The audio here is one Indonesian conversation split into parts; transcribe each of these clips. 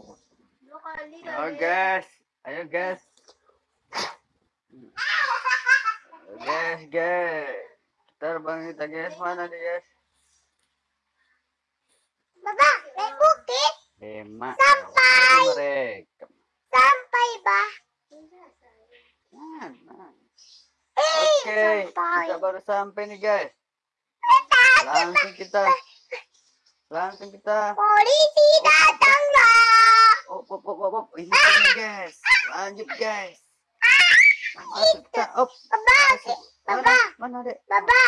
Ayo guys, ayo guys. Ayo, guys, guys. Terbang kita guys, mana nih guys? Baba, naik bukit Lima. Sampai. Mereka. sampai bah. Mana? Eh, Oke, sampai. kita baru sampai nih guys. Takut, Langsung kita, langsung kita. Polisi. Oh, oh, oh. ini nih guys. Lanjut guys. Masuk kita. Op. Masuk. Baba, Mana? Mana dek? Baba,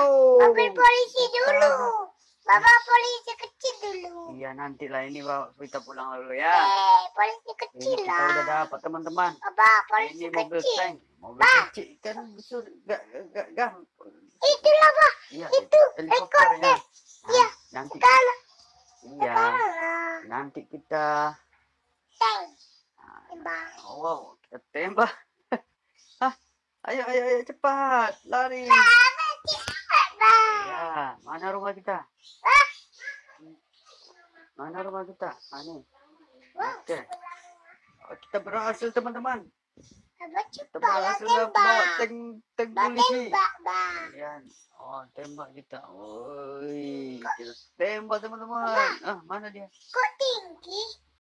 Oh. mobil polisi dulu. Baba polisi kecil dulu. Iya nanti lah ini bawa kita pulang dulu ya. Eh, polisi Ini kecil kita udah lah. dapat teman-teman. Baba, polisi Ini mobil kecil. tank, mobil kecil kan besar, gak gak gampang. Itulah bah, Iya, itu helikopter ya. Iya, Nanti Sekarang, iya, nanti kita Tembak. oh, wow, kita tembak. Hah? Ayo ayo ayo cepat, lari. Ya, mana rumah kita? Mana rumah kita? Ah, nih. Wah, Oke. Oh, kita berhasil teman-teman. Kita berhasil dapat tank Bah, polisi. Yan. Oh, tembak kita. Woi, kita tembak teman-teman. Ah, mana dia? Kok tinggi?